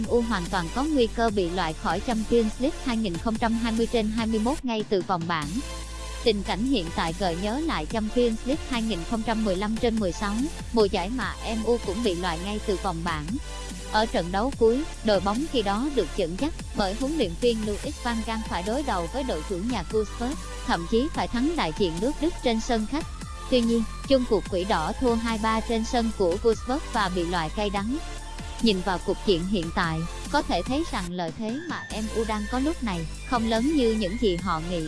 MU hoàn toàn có nguy cơ bị loại khỏi Champions League 2020 trên 21 ngay từ vòng bảng. Tình cảnh hiện tại gợi nhớ lại Champions League 2015 trên 16, mùa giải mà MU cũng bị loại ngay từ vòng bảng. Ở trận đấu cuối, đội bóng khi đó được dẫn dắt bởi huấn luyện viên Luis van Gaal phải đối đầu với đội chủ nhà Wolfsburg, thậm chí phải thắng đại diện nước Đức trên sân khách. Tuy nhiên, chung cuộc quỷ đỏ thua 2-3 trên sân của Wolfsburg và bị loại cay đắng. Nhìn vào cục diện hiện tại, có thể thấy rằng lợi thế mà MU đang có lúc này không lớn như những gì họ nghĩ.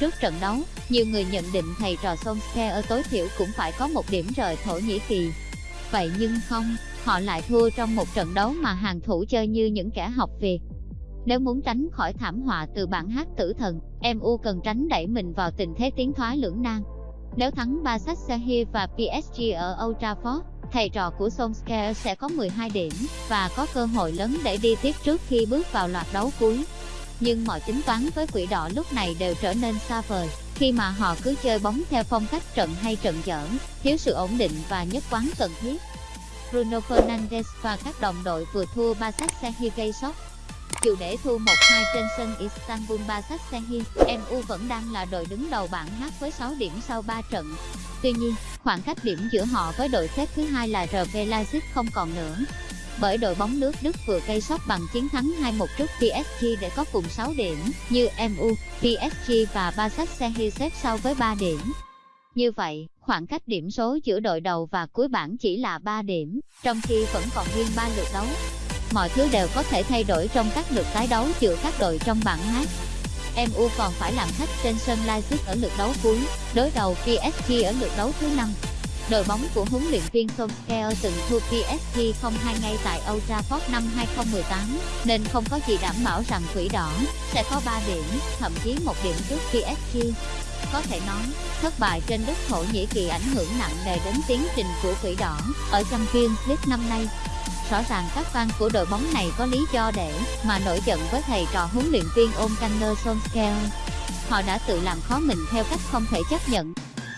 Trước trận đấu, nhiều người nhận định thầy trò Solskjaer tối thiểu cũng phải có một điểm rời Thổ Nhĩ Kỳ. Vậy nhưng không, họ lại thua trong một trận đấu mà hàng thủ chơi như những kẻ học việc. Nếu muốn tránh khỏi thảm họa từ bản hát tử thần, MU cần tránh đẩy mình vào tình thế tiến thoái lưỡng nan. Nếu thắng Basaksehir và PSG ở Old Trafford, thầy trò của Solskjaer sẽ có 12 điểm và có cơ hội lớn để đi tiếp trước khi bước vào loạt đấu cuối. Nhưng mọi tính toán với quỷ đỏ lúc này đều trở nên xa vời, khi mà họ cứ chơi bóng theo phong cách trận hay trận dở, thiếu sự ổn định và nhất quán cần thiết. Bruno Fernandes và các đồng đội vừa thua Basaksehir gây sốc. Dù để thua 1-2 trên sân Istanbul Basaksehir, MU vẫn đang là đội đứng đầu bảng H với 6 điểm sau 3 trận. Tuy nhiên, khoảng cách điểm giữa họ với đội xếp thứ hai là RB Leipzig không còn nữa. Bởi đội bóng nước Đức vừa gây sốc bằng chiến thắng 2-1 trước PSG để có cùng 6 điểm, như MU, PSG và Basaksehir xếp sau với 3 điểm. Như vậy, khoảng cách điểm số giữa đội đầu và cuối bảng chỉ là 3 điểm, trong khi vẫn còn nguyên 3 lượt đấu. Mọi thứ đều có thể thay đổi trong các lượt tái đấu giữa các đội trong bảng H. MU còn phải làm khách trên sân Leipzig ở lượt đấu cuối, đối đầu PSG ở lượt đấu thứ năm. Đội bóng của huấn luyện viên Solskjaer từng thua PSG 0-2 ngay tại Old Trafford năm 2018, nên không có gì đảm bảo rằng quỷ đỏ sẽ có 3 điểm, thậm chí một điểm trước PSG. Có thể nói, thất bại trên đất Thổ Nhĩ Kỳ ảnh hưởng nặng nề đến tiến trình của quỷ đỏ ở Champions League năm nay. Rõ ràng các fan của đội bóng này có lý do để mà nổi giận với thầy trò huấn luyện viên Ole Gunnar Solskjaer. Họ đã tự làm khó mình theo cách không thể chấp nhận.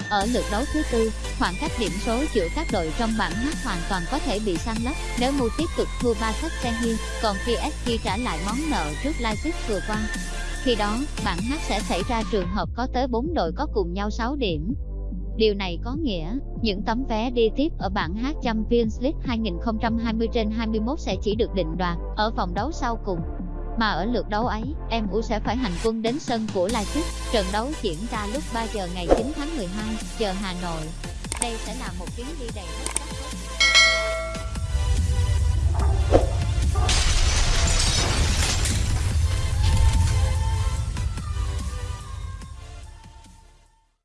Ở lượt đấu thứ tư, khoảng cách điểm số giữa các đội trong bảng H hoàn toàn có thể bị san lấp nếu Mu tiếp tục thua ba sách Sehir, còn PSG trả lại món nợ trước Leipzig vừa qua. Khi đó, bảng H sẽ xảy ra trường hợp có tới 4 đội có cùng nhau 6 điểm. Điều này có nghĩa, những tấm vé đi tiếp ở bảng H Champions League 2020 trên 21 sẽ chỉ được định đoạt ở vòng đấu sau cùng. Mà ở lượt đấu ấy, MU sẽ phải hành quân đến sân của Leipzig. Trận đấu diễn ra lúc 3 giờ ngày 9 tháng 12, giờ Hà Nội. Đây sẽ là một chuyến đi đầy bất